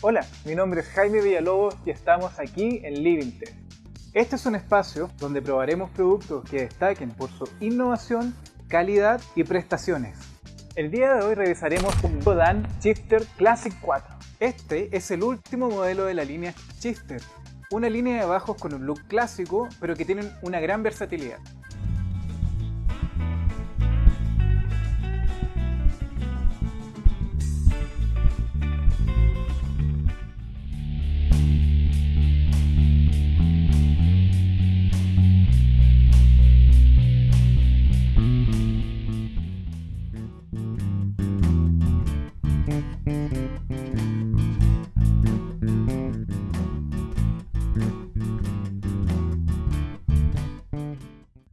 Hola, mi nombre es Jaime Villalobos y estamos aquí en Living Test. Este es un espacio donde probaremos productos que destaquen por su innovación, calidad y prestaciones. El día de hoy revisaremos un Godan Shifter Classic 4. Este es el último modelo de la línea Shifter, una línea de bajos con un look clásico pero que tienen una gran versatilidad.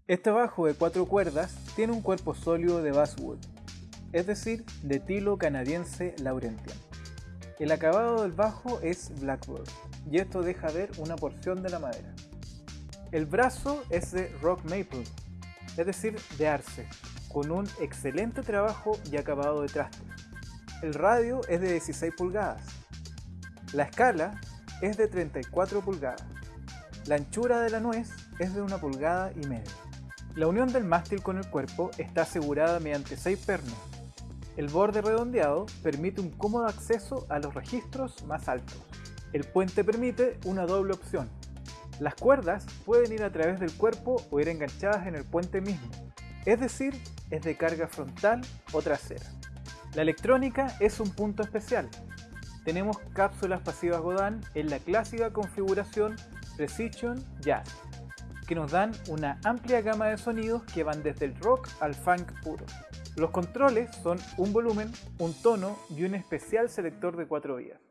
Este bajo de cuatro cuerdas tiene un cuerpo sólido de basswood, es decir, de tilo canadiense Laurentian. El acabado del bajo es blackboard y esto deja ver una porción de la madera. El brazo es de rock maple, es decir, de arce, con un excelente trabajo y acabado de traste. El radio es de 16 pulgadas. La escala es de 34 pulgadas. La anchura de la nuez es de una pulgada y media. La unión del mástil con el cuerpo está asegurada mediante seis pernos. El borde redondeado permite un cómodo acceso a los registros más altos. El puente permite una doble opción. Las cuerdas pueden ir a través del cuerpo o ir enganchadas en el puente mismo, es decir, es de carga frontal o trasera. La electrónica es un punto especial. Tenemos cápsulas pasivas Godin en la clásica configuración Precision Jazz que nos dan una amplia gama de sonidos que van desde el rock al funk puro. Los controles son un volumen, un tono y un especial selector de cuatro vías.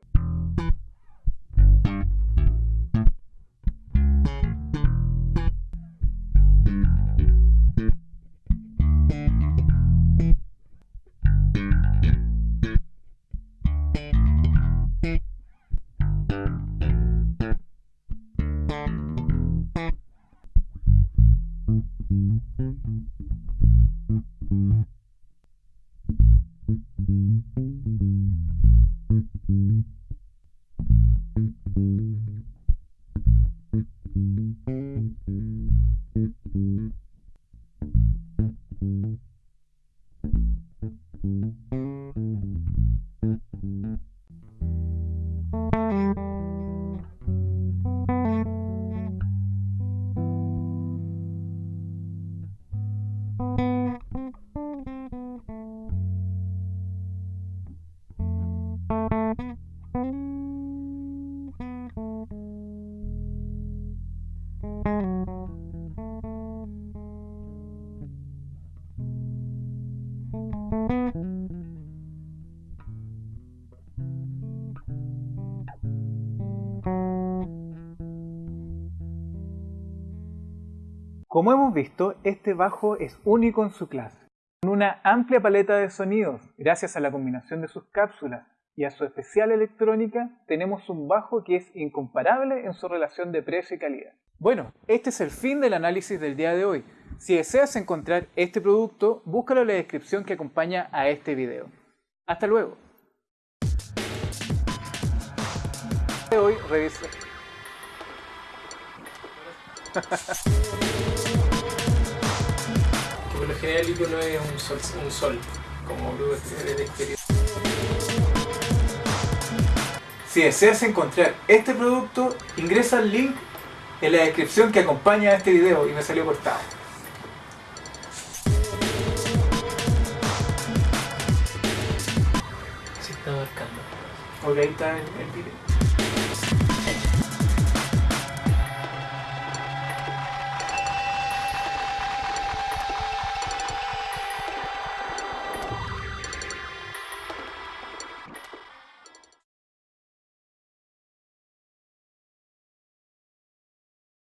Como hemos visto, este bajo es único en su clase, con una amplia paleta de sonidos, gracias a la combinación de sus cápsulas y a su especial electrónica, tenemos un bajo que es incomparable en su relación de precio y calidad. Bueno, este es el fin del análisis del día de hoy. Si deseas encontrar este producto, búscalo en la descripción que acompaña a este video. Hasta luego. Hoy revisa. por lo general el no es un sol, un sol como de experiencia. Si deseas encontrar este producto, ingresa al link en la descripción que acompaña a este video y me salió cortado. Se está marcando. Ok, ahí está el, el video.